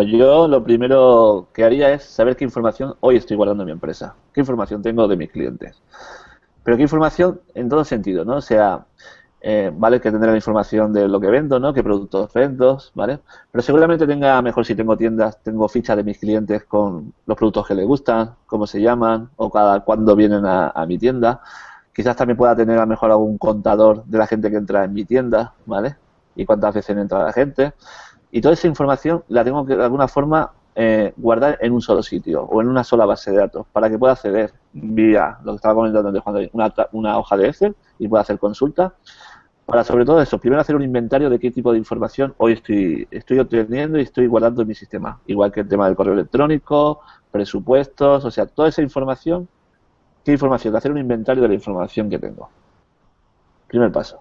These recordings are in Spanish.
yo lo primero que haría es saber qué información hoy estoy guardando en mi empresa, qué información tengo de mis clientes. Pero qué información en todo sentido, ¿no? O sea, eh, vale que tendré la información de lo que vendo, ¿no? Qué productos vendo, ¿vale? Pero seguramente tenga, mejor si tengo tiendas, tengo fichas de mis clientes con los productos que les gustan, cómo se llaman, o cada cuándo vienen a, mi tienda. Quizás también pueda tener a lo mejor algún contador de la gente que entra en mi tienda, ¿vale? Y cuántas veces entra la gente. Y toda esa información la tengo que de alguna forma eh, guardar en un solo sitio o en una sola base de datos para que pueda acceder vía lo que estaba comentando antes, una, una hoja de Excel y pueda hacer consulta para sobre todo eso, primero hacer un inventario de qué tipo de información hoy estoy, estoy obteniendo y estoy guardando en mi sistema, igual que el tema del correo electrónico, presupuestos, o sea, toda esa información, ¿qué información? Hacer un inventario de la información que tengo. Primer paso.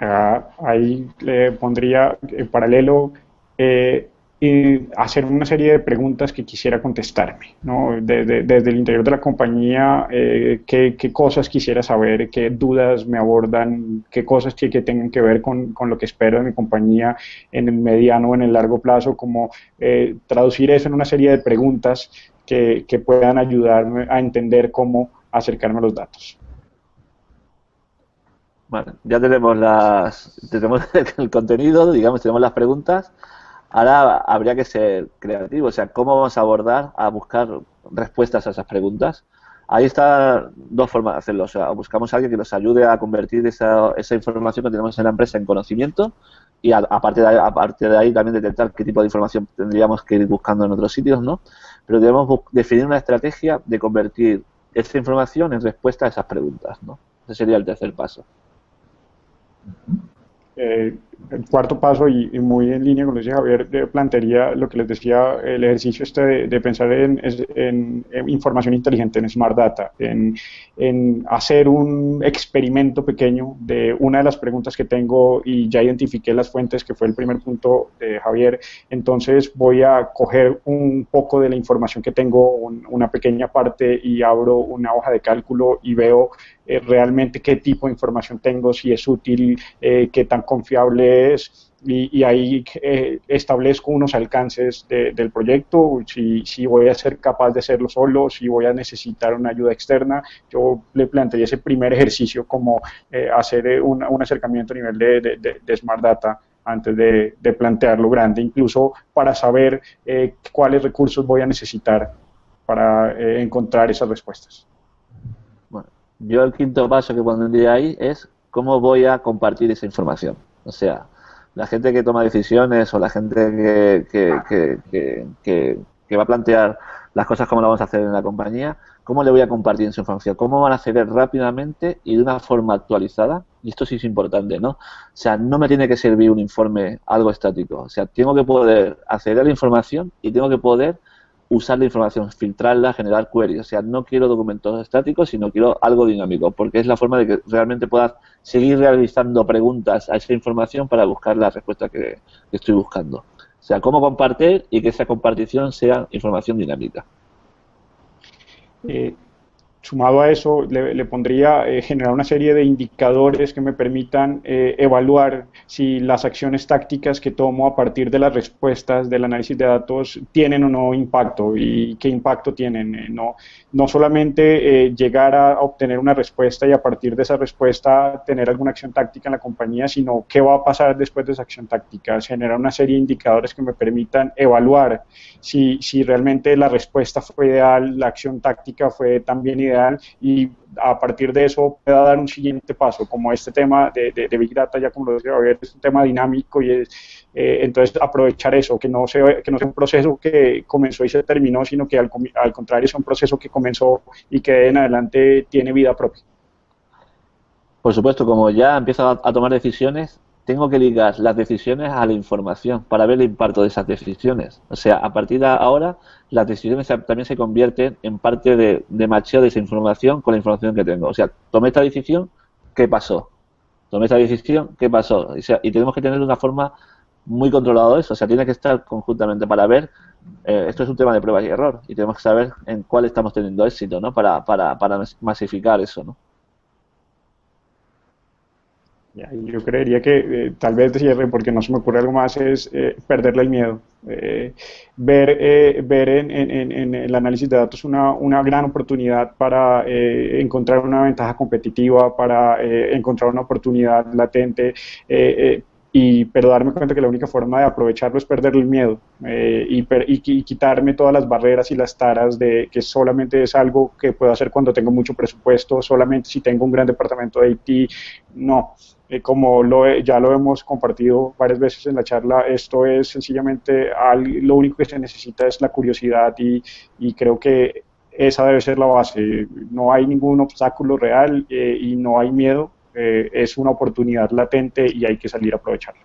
Ah, ahí le pondría en paralelo eh, y hacer una serie de preguntas que quisiera contestarme, ¿no? desde, el interior de la compañía, eh, qué, cosas quisiera saber, qué dudas me abordan, qué cosas que, que tengan que ver con, con, lo que espero de mi compañía en el mediano o en el largo plazo, como eh, traducir eso en una serie de preguntas que, que puedan ayudarme a entender cómo acercarme a los datos. Bueno, ya tenemos las el contenido, digamos, tenemos las preguntas. Ahora habría que ser creativo, o sea, ¿cómo vamos a abordar, a buscar respuestas a esas preguntas? Ahí está dos formas de hacerlo, o sea, buscamos a alguien que nos ayude a convertir esa, esa información que tenemos en la empresa en conocimiento y aparte de, aparte de ahí también detectar qué tipo de información tendríamos que ir buscando en otros sitios, ¿no? Pero debemos definir una estrategia de convertir esa información en respuesta a esas preguntas, ¿no? Ese sería el tercer paso. Eh, el cuarto paso, y, muy en línea con lo que Javier, plantearía lo que les decía, el ejercicio este de, pensar en, información inteligente, en Smart Data, en, hacer un experimento pequeño de una de las preguntas que tengo y ya identifiqué las fuentes, que fue el primer punto de Javier. Entonces voy a coger un poco de la información que tengo, una pequeña parte, y abro una hoja de cálculo y veo eh, realmente qué tipo de información tengo, si es útil, eh, qué tan confiable Y, ahí eh, establezco unos alcances del proyecto, si, voy a ser capaz de hacerlo solo, si voy a necesitar una ayuda externa. Yo le planteé ese primer ejercicio como hacer un, acercamiento a nivel de, Smart Data antes de, plantearlo grande, incluso para saber cuáles recursos voy a necesitar para encontrar esas respuestas. Yo el quinto paso que pondría ahí es cómo voy a compartir esa información. O sea, la gente que toma decisiones o la gente que, que, que, que, va a plantear las cosas como lo vamos a hacer en la compañía, ¿cómo le voy a compartir esa información? ¿Cómo van a acceder rápidamente y de una forma actualizada? Y esto sí es importante, ¿no? O sea, no me tiene que servir un informe algo estático. O sea, tengo que poder acceder a la información y tengo que poder usar la información, filtrarla, generar queries. O sea, no quiero documentos estáticos, sino quiero algo dinámico, porque es la forma de que realmente puedas seguir realizando preguntas a esa información para buscar la respuesta que, estoy buscando. O sea, cómo compartir y que esa compartición sea información dinámica. Eh, Sumado a eso, le, pondría eh, generar una serie de indicadores que me permitan eh, evaluar si las acciones tácticas que tomo a partir de las respuestas del análisis de datos tienen o no impacto y qué impacto tienen. Eh, no, no solamente llegar a obtener una respuesta y a partir de esa respuesta tener alguna acción táctica en la compañía, sino qué va a pasar después de esa acción táctica. Generar una serie de indicadores que me permitan evaluar si, si realmente la respuesta fue ideal, la acción táctica fue también ideal y a partir de eso pueda dar un siguiente paso, como este tema de, de, Big Data, ya como lo decía Javier, es un tema dinámico y es, eh, entonces aprovechar eso, que no, sea, que no sea un proceso que comenzó y se terminó, sino que al, al contrario es un proceso que comenzó y que en adelante tiene vida propia. Por supuesto, como ya empieza a tomar decisiones, tengo que ligar las decisiones a la información para ver el impacto de esas decisiones. O sea, a partir de ahora, las decisiones también se convierten en parte de, de macheo de esa información con la información que tengo. O sea, tomé esta decisión, ¿qué pasó? Tomé esta decisión, ¿qué pasó? y tenemos que tener una forma muy controlado eso. O sea, tiene que estar conjuntamente para ver. Eh, esto es un tema de prueba y error y tenemos que saber en cuál estamos teniendo éxito, ¿no? Para, para, para masificar eso, ¿no? Yo creería que eh, tal vez cierre, porque no se me ocurre algo más, es eh, perderle el miedo. Eh, ver ver en, en, el análisis de datos una, una gran oportunidad para encontrar una ventaja competitiva, para encontrar una oportunidad latente, y, pero darme cuenta que la única forma de aprovecharlo es perderle el miedo y, y, quitarme todas las barreras y las taras de que solamente es algo que puedo hacer cuando tengo mucho presupuesto, solamente si tengo un gran departamento de IT. No, eh, como lo, ya lo hemos compartido varias veces en la charla, esto es sencillamente lo único que se necesita es la curiosidad y, y creo que esa debe ser la base. No hay ningún obstáculo real eh, y no hay miedo, eh, es una oportunidad latente y hay que salir a aprovecharla.